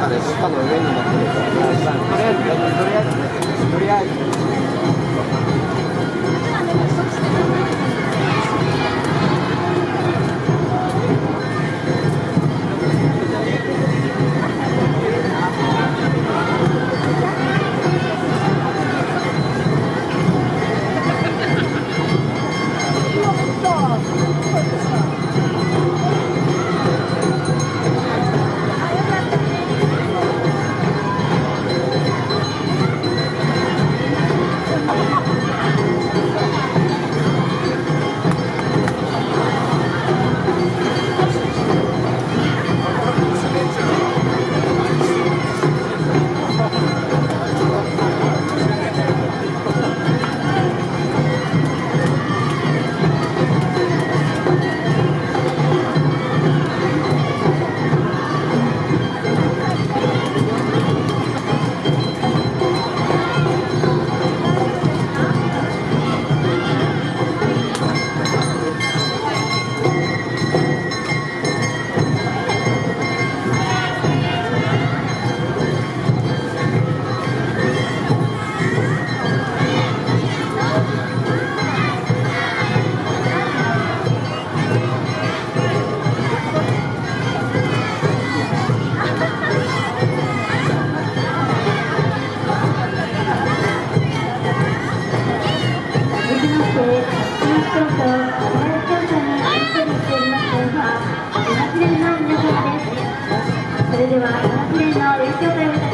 かでどっかの上に乗ってるとりあえずとりあえずとりあえずとりあえず。でそれでは3年の吉し由美